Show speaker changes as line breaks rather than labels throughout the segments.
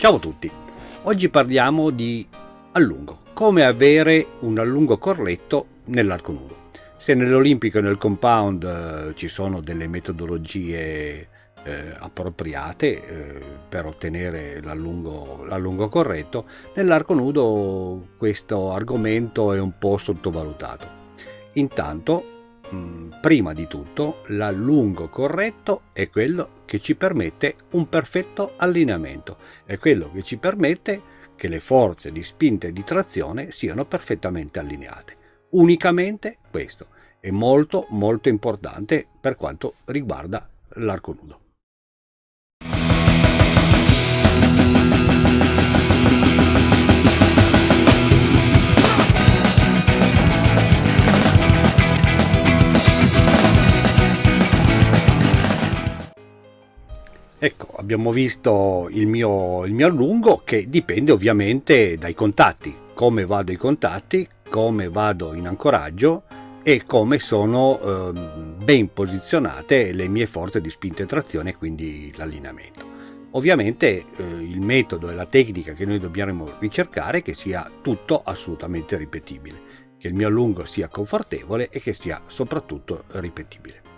Ciao a tutti, oggi parliamo di allungo, come avere un allungo corretto nell'arco nudo. Se nell'olimpico e nel compound eh, ci sono delle metodologie eh, appropriate eh, per ottenere l'allungo corretto, nell'arco nudo questo argomento è un po' sottovalutato. Intanto Mm, prima di tutto l'allungo corretto è quello che ci permette un perfetto allineamento, è quello che ci permette che le forze di spinta e di trazione siano perfettamente allineate. Unicamente questo è molto molto importante per quanto riguarda l'arco nudo. Ecco, abbiamo visto il mio, il mio allungo che dipende ovviamente dai contatti, come vado ai contatti, come vado in ancoraggio e come sono eh, ben posizionate le mie forze di spinta e trazione, quindi l'allineamento. Ovviamente eh, il metodo e la tecnica che noi dobbiamo ricercare è che sia tutto assolutamente ripetibile, che il mio allungo sia confortevole e che sia soprattutto ripetibile.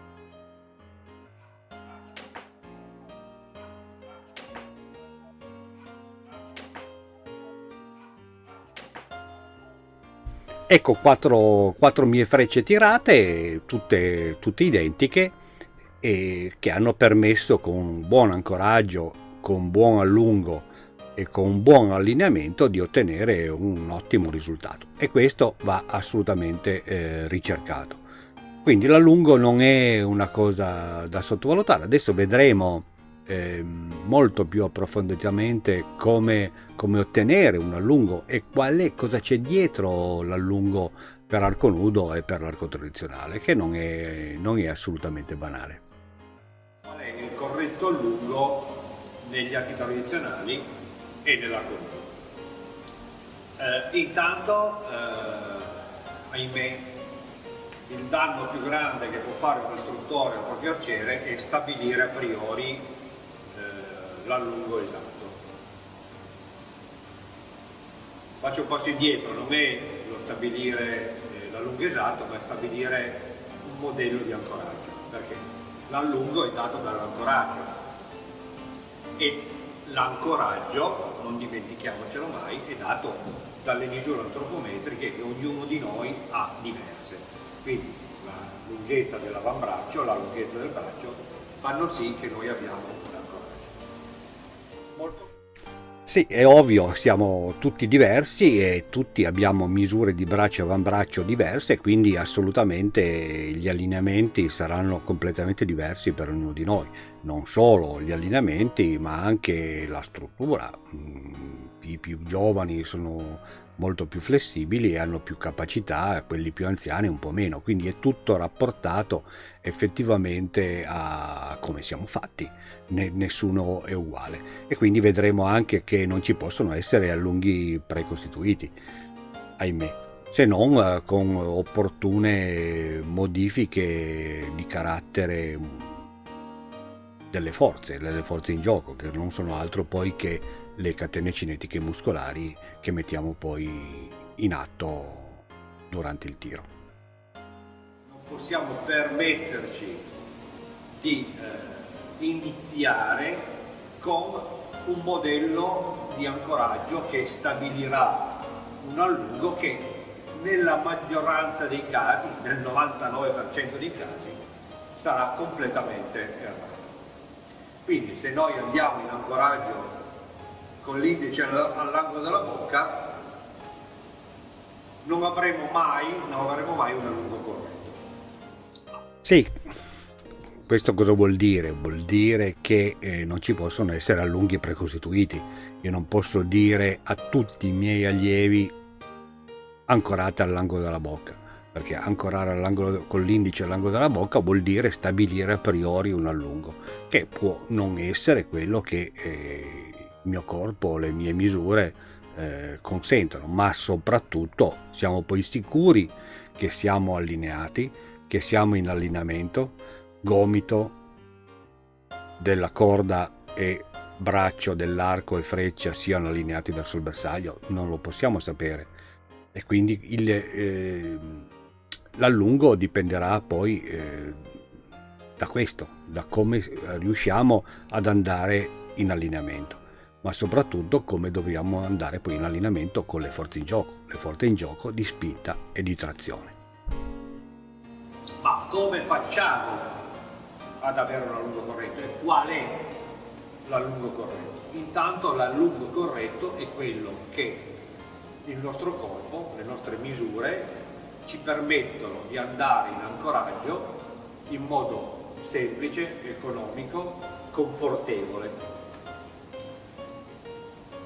Ecco quattro, quattro mie frecce tirate, tutte, tutte identiche, e che hanno permesso con buon ancoraggio, con buon allungo e con buon allineamento di ottenere un ottimo risultato. E questo va assolutamente eh, ricercato. Quindi l'allungo non è una cosa da sottovalutare. Adesso vedremo eh, molto più approfonditamente come, come, ottenere un allungo e qual è, cosa c'è dietro l'allungo per arco nudo e per l'arco tradizionale, che non è, non è assolutamente banale.
Qual è il corretto allungo negli archi tradizionali e nell'arco nudo? Eh, intanto, eh, ahimè, il danno più grande che può fare un istruttore al proprio arciere è stabilire a priori l'allungo esatto. Faccio un passo indietro, non è lo stabilire eh, l'allungo esatto, ma è stabilire un modello di ancoraggio, perché l'allungo è dato dall'ancoraggio e l'ancoraggio, non dimentichiamocelo mai, è dato dalle misure antropometriche che ognuno di noi ha diverse. Quindi la lunghezza dell'avambraccio, la lunghezza del braccio fanno sì che noi abbiamo
molto... Sì, è ovvio, siamo tutti diversi e tutti abbiamo misure di braccio e avambraccio diverse, quindi assolutamente gli allineamenti saranno completamente diversi per ognuno di noi. Non solo gli allineamenti, ma anche la struttura. Mm, I più giovani sono molto più flessibili e hanno più capacità, quelli più anziani un po' meno, quindi è tutto rapportato effettivamente a come siamo fatti, nessuno è uguale. E quindi vedremo anche che non ci possono essere allunghi precostituiti, ahimè. Se non eh, con opportune modifiche di carattere delle forze, delle forze in gioco, che non sono altro poi che le catene cinetiche muscolari che mettiamo poi in atto durante il tiro.
Non possiamo permetterci di eh, iniziare con un modello di ancoraggio che stabilirà un allungo che nella maggioranza dei casi, nel 99% dei casi, sarà completamente errato. Quindi se noi andiamo in ancoraggio con l'indice all'angolo della bocca non avremo mai, non avremo mai un allungo corretto.
Sì, questo cosa vuol dire? Vuol dire che eh, non ci possono essere allunghi precostituiti. Io non posso dire a tutti i miei allievi ancorate all'angolo della bocca perché ancorare con l'indice all'angolo della bocca vuol dire stabilire a priori un allungo, che può non essere quello che eh, il mio corpo, le mie misure eh, consentono, ma soprattutto siamo poi sicuri che siamo allineati, che siamo in allineamento, gomito della corda è braccio dell'arco e freccia siano allineati verso il bersaglio, non lo possiamo sapere. E quindi il, eh, l'allungo dipenderà poi eh, da questo, da come riusciamo ad andare in allineamento, ma soprattutto come dobbiamo andare poi in allineamento con le forze in gioco, le forze in gioco di spinta e di trazione.
Ma come facciamo ad avere un allungo corretto e qual è l'allungo corretto? Intanto l'allungo corretto è quello che il nostro corpo, le nostre misure ci permettono di andare in ancoraggio in modo semplice, economico, confortevole.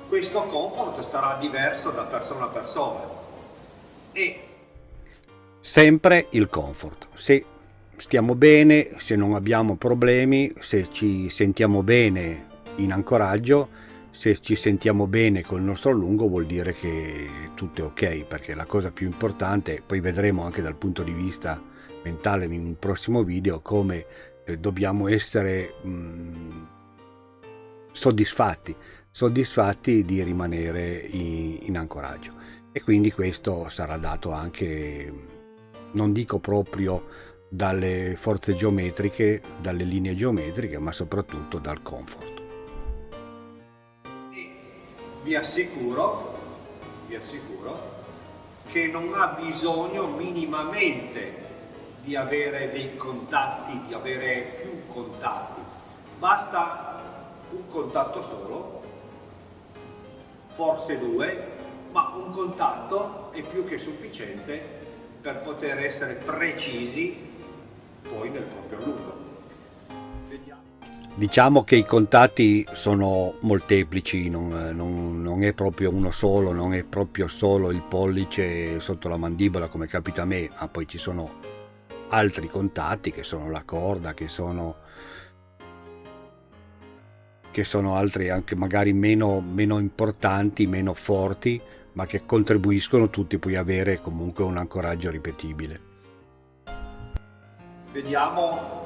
Questo comfort sarà diverso da persona a persona e
sempre il comfort. Se stiamo bene, se non abbiamo problemi, se ci sentiamo bene in ancoraggio, se ci sentiamo bene col nostro allungo vuol dire che tutto è ok, perché la cosa più importante, poi vedremo anche dal punto di vista mentale in un prossimo video, come eh, dobbiamo essere mh, mm, soddisfatti, soddisfatti di rimanere in, in ancoraggio. E quindi questo sarà dato anche, non dico proprio dalle forze geometriche, dalle linee geometriche, ma soprattutto dal comfort
vi assicuro, vi assicuro che non ha bisogno minimamente di avere dei contatti, di avere più contatti. Basta un contatto solo, forse due, ma un contatto è più che sufficiente per poter essere precisi poi nel proprio lungo.
Diciamo che i contatti sono molteplici, non, non, non, è proprio uno solo, non è proprio solo il pollice sotto la mandibola come capita a me, ma poi ci sono altri contatti che sono la corda, che sono, che sono altri anche magari meno, meno importanti, meno forti, ma che contribuiscono tutti poi a avere comunque un ancoraggio ripetibile.
Vediamo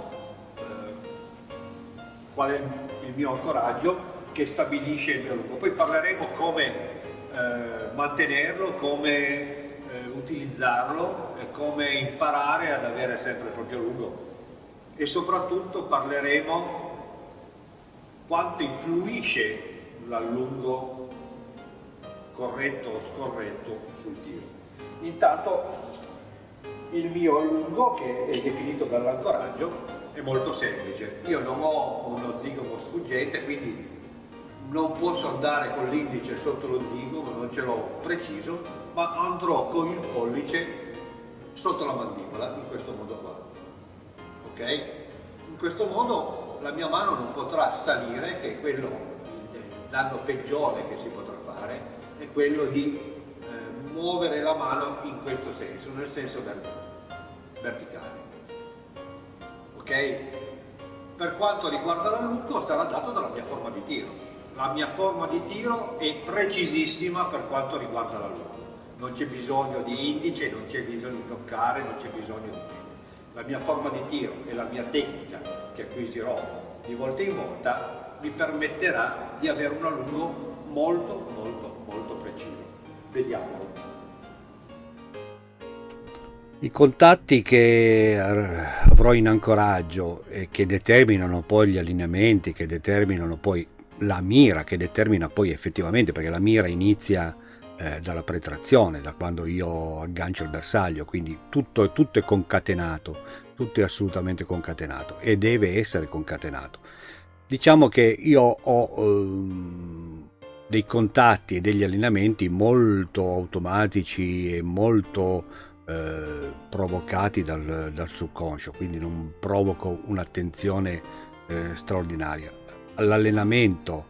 qual è il mio ancoraggio che stabilisce il mio lungo. Poi parleremo come eh, mantenerlo, come eh, utilizzarlo come imparare ad avere sempre il proprio lungo e soprattutto parleremo quanto influisce l'allungo corretto o scorretto sul tiro. Intanto il mio allungo che è definito dall'ancoraggio è molto semplice. Io non ho uno zigomo sfuggente, quindi non posso andare con l'indice sotto lo zigomo, non ce l'ho preciso, ma andrò con il pollice sotto la mandibola, in questo modo qua. Ok? In questo modo la mia mano non potrà salire, che è quello, il danno peggiore che si potrà fare, è quello di eh, muovere la mano in questo senso, nel senso verticale ok? Per quanto riguarda l'allungo sarà dato dalla mia forma di tiro. La mia forma di tiro è precisissima per quanto riguarda l'allungo. Non c'è bisogno di indice, non c'è bisogno di toccare, non c'è bisogno di niente. La mia forma di tiro e la mia tecnica che acquisirò di volta in volta mi permetterà di avere un allungo molto molto molto preciso. Vediamolo.
I contatti che avrò in ancoraggio e che determinano poi gli allineamenti, che determinano poi la mira, che determina poi effettivamente, perché la mira inizia eh, dalla pretrazione, da quando io aggancio il bersaglio, quindi tutto, tutto è concatenato, tutto è assolutamente concatenato e deve essere concatenato. Diciamo che io ho ehm, dei contatti e degli allineamenti molto automatici e molto eh, provocati dal, dal, subconscio, quindi non provoco un'attenzione eh, straordinaria. L'allenamento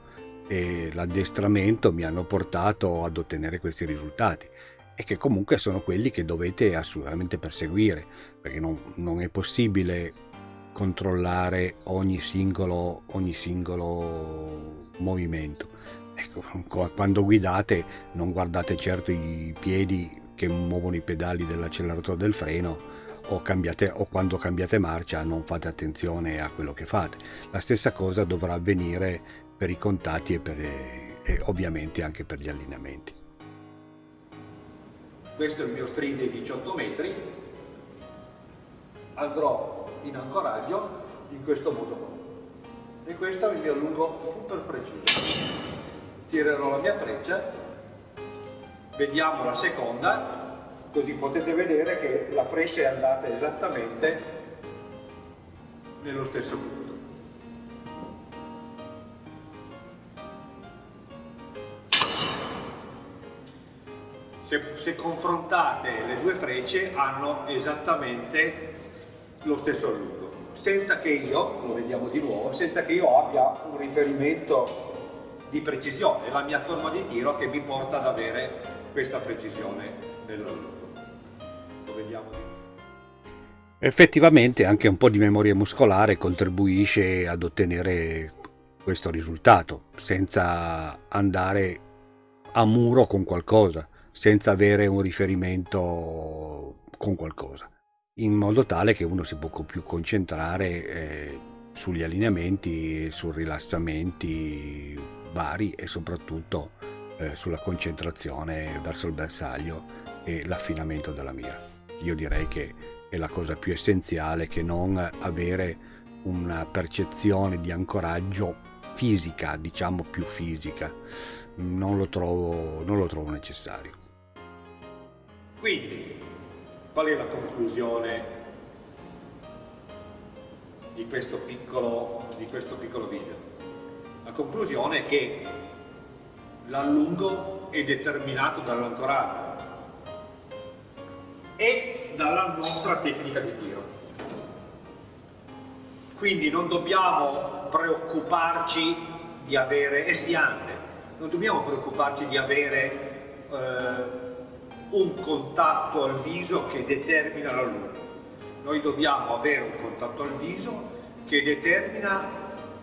e l'addestramento mi hanno portato ad ottenere questi risultati e che comunque sono quelli che dovete assolutamente perseguire, perché non, non è possibile controllare ogni singolo, ogni singolo movimento. Ecco, quando guidate non guardate certo i piedi che muovono i pedali dell'acceleratore del freno o, cambiate, o quando cambiate marcia non fate attenzione a quello che fate. La stessa cosa dovrà avvenire per i contatti e, per, e ovviamente anche per gli allineamenti.
Questo è il mio string di 18 metri, andrò in ancoraggio in questo modo e questo è il mio lungo super preciso. Tirerò la mia freccia, vediamo la seconda, così potete vedere che la freccia è andata esattamente nello stesso punto. Se, se, confrontate le due frecce hanno esattamente lo stesso lungo senza che io, lo vediamo di nuovo, senza che io abbia un riferimento di precisione, la mia forma di tiro che mi porta ad avere questa precisione nell'orologio. Lo vediamo.
Effettivamente anche un po' di memoria muscolare contribuisce ad ottenere questo risultato, senza andare a muro con qualcosa, senza avere un riferimento con qualcosa in modo tale che uno si può più concentrare eh, sugli allineamenti, sui rilassamenti vari e soprattutto eh, sulla concentrazione verso il bersaglio e l'affinamento della mira. Io direi che è la cosa più essenziale che non avere una percezione di ancoraggio fisica, diciamo più fisica, non lo trovo, non lo trovo necessario.
Quindi Qual è la conclusione di questo piccolo, di questo piccolo video? La conclusione è che l'allungo è determinato dall'ancoraggio e dalla nostra tecnica di tiro. Quindi non dobbiamo preoccuparci di avere, è sfiante, non dobbiamo preoccuparci di avere eh, un contatto al viso che determina la luna. Noi dobbiamo avere un contatto al viso che determina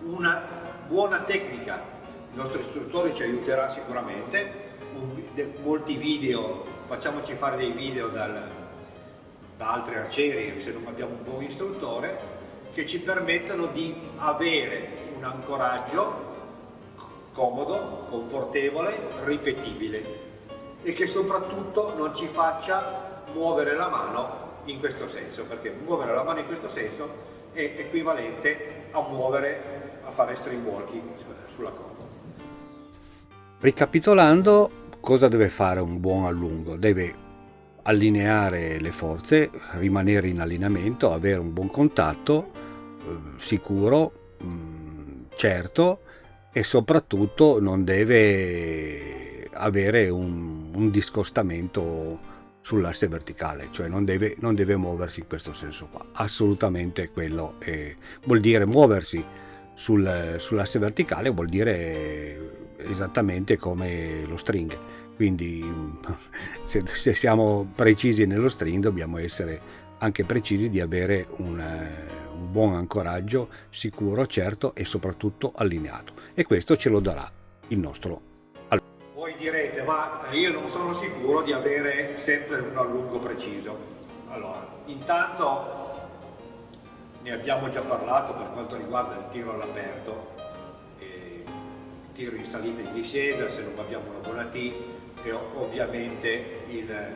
una buona tecnica. Il nostro istruttore ci aiuterà sicuramente, molti video, facciamoci fare dei video dal, da altri arcieri se non abbiamo un buon istruttore, che ci permettono di avere un ancoraggio comodo, confortevole, ripetibile e che soprattutto non ci faccia muovere la mano in questo senso, perché muovere la mano in questo senso è equivalente a muovere, a fare string walking sulla corda.
Ricapitolando, cosa deve fare un buon allungo? Deve allineare le forze, rimanere in allineamento, avere un buon contatto, eh, sicuro, mm, certo, e soprattutto non deve avere un, un discostamento sull'asse verticale, cioè non deve, non deve, muoversi in questo senso qua. Assolutamente quello è, vuol dire muoversi sul, sull'asse verticale, vuol dire esattamente come lo string. Quindi se, se, siamo precisi nello string dobbiamo essere anche precisi di avere un, un buon ancoraggio sicuro, certo e soprattutto allineato. E questo ce lo darà il nostro
voi direte, ma io non sono sicuro di avere sempre un allungo preciso. Allora, intanto ne abbiamo già parlato per quanto riguarda il tiro all'aperto, tiro in salita e in discesa, se non abbiamo una buona T, e ovviamente eh,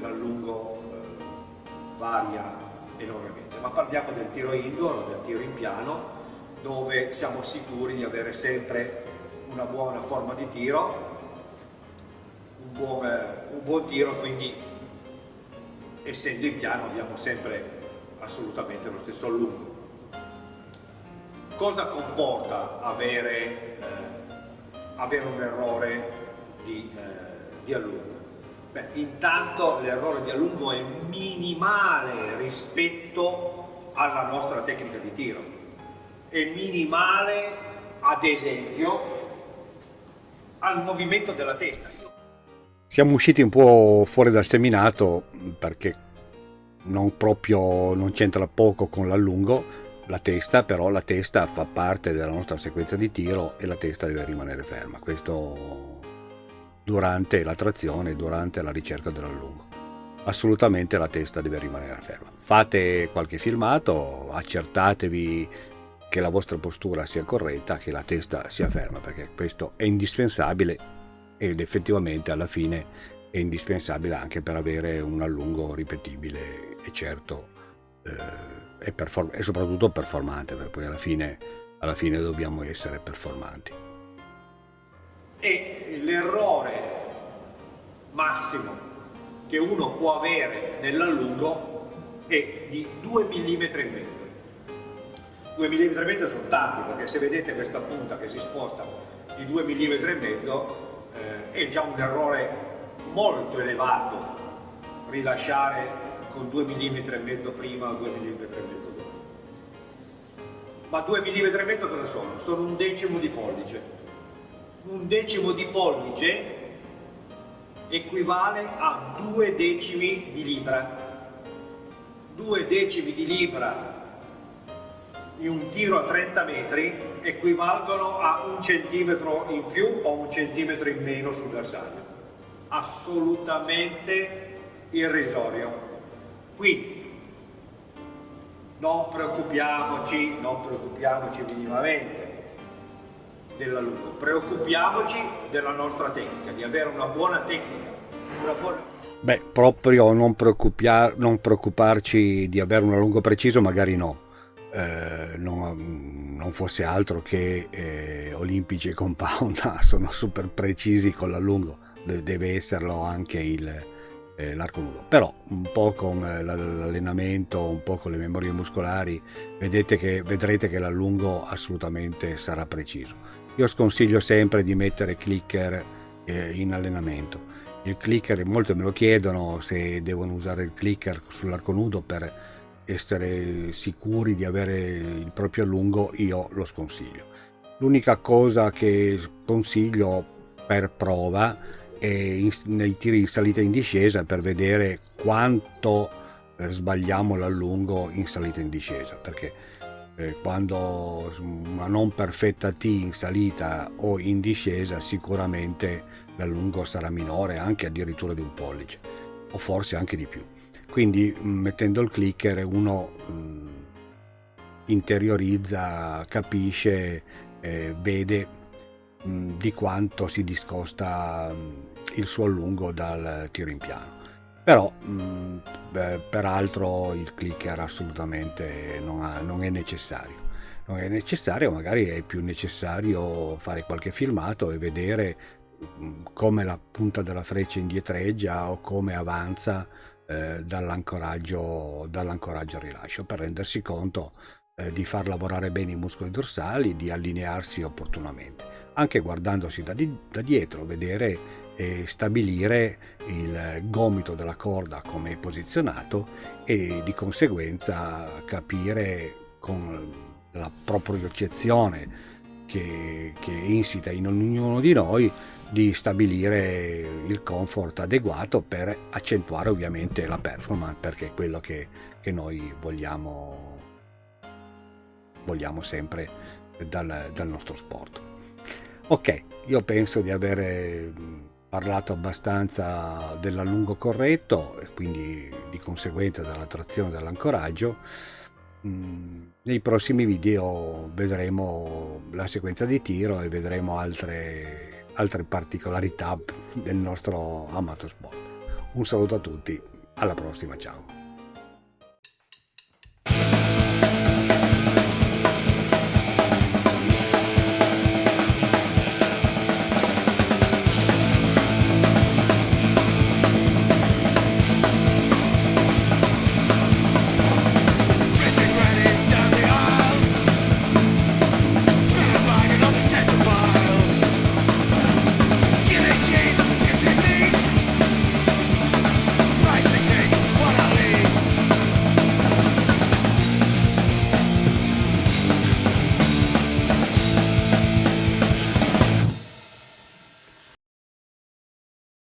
l'allungo eh, varia enormemente. Ma parliamo del tiro indoor, del tiro in piano, dove siamo sicuri di avere sempre una buona forma di tiro, un buon, un buon tiro, quindi essendo in piano abbiamo sempre assolutamente lo stesso allungo. Cosa comporta avere, eh, avere un errore di, eh, di allungo? Beh, intanto l'errore di allungo è minimale rispetto alla nostra tecnica di tiro. È minimale, ad esempio, al movimento della testa.
Siamo usciti un po' fuori dal seminato perché non proprio non c'entra poco con l'allungo la testa, però la testa fa parte della nostra sequenza di tiro e la testa deve rimanere ferma. Questo durante la trazione, durante la ricerca dell'allungo. Assolutamente la testa deve rimanere ferma. Fate qualche filmato, accertatevi che la vostra postura sia corretta, che la testa sia ferma, perché questo è indispensabile ed effettivamente alla fine è indispensabile anche per avere un allungo ripetibile e certo eh, e, e, soprattutto performante, perché poi alla fine, alla fine dobbiamo essere performanti.
E l'errore massimo che uno può avere nell'allungo è di 2 mm e mezzo 2 mm e mezzo sono tanti perché se vedete questa punta che si sposta di 2 mm e mezzo eh, è già un errore molto elevato rilasciare con 2 mm e mezzo prima o 2 mm e mezzo dopo ma 2 mm e mezzo cosa sono? sono un decimo di pollice un decimo di pollice equivale a 2 decimi di libra 2 decimi di libra in un tiro a 30 metri equivalgono a un centimetro in più o un centimetro in meno sul bersaglio. Assolutamente irrisorio. Quindi non preoccupiamoci, non preoccupiamoci minimamente dell'alunno, preoccupiamoci della nostra tecnica, di avere una buona tecnica. Una buona...
Beh, proprio non, non preoccuparci di avere un allungo preciso, magari no eh, non, non, fosse altro che eh, Olimpici e Compound sono super precisi con l'allungo, deve esserlo anche eh, l'arco nudo. Però un po' con eh, l'allenamento, un po' con le memorie muscolari, che, vedrete che l'allungo assolutamente sarà preciso. Io sconsiglio sempre di mettere clicker eh, in allenamento. Il clicker, molti me lo chiedono se devono usare il clicker sull'arco nudo per essere sicuri di avere il proprio allungo, io lo sconsiglio. L'unica cosa che consiglio per prova in, nei tiri in salita e in discesa per vedere quanto eh, sbagliamo l'allungo in salita e in discesa, perché eh, quando una non perfetta T in salita o in discesa sicuramente l'allungo sarà minore, anche addirittura di un pollice, o forse anche di più. Quindi mm, mettendo il clicker uno mm, interiorizza, capisce, eh, vede mm, di quanto si discosta il suo allungo dal tiro in piano. Però mh, beh, peraltro il clicker assolutamente non, ha, non è necessario. Non è necessario, magari è più necessario fare qualche filmato e vedere come la punta della freccia indietreggia o come avanza eh, dall'ancoraggio, dall'ancoraggio al rilascio per rendersi conto eh, di far lavorare bene i muscoli dorsali, di allinearsi opportunamente. Anche guardandosi da, di, da dietro, vedere e stabilire il gomito della corda come è posizionato e di conseguenza capire con la propriocezione che, che insita in ognuno di noi di stabilire il comfort adeguato per accentuare ovviamente la performance perché è quello che, che noi vogliamo, vogliamo sempre dal, dal nostro sport. Ok, io penso di aver parlato abbastanza dell'allungo corretto e quindi di conseguenza della trazione dell'ancoraggio. Nei prossimi video vedremo la sequenza di tiro e vedremo altre altre particolarità del nostro amato sport. Un saluto a tutti, alla prossima, ciao!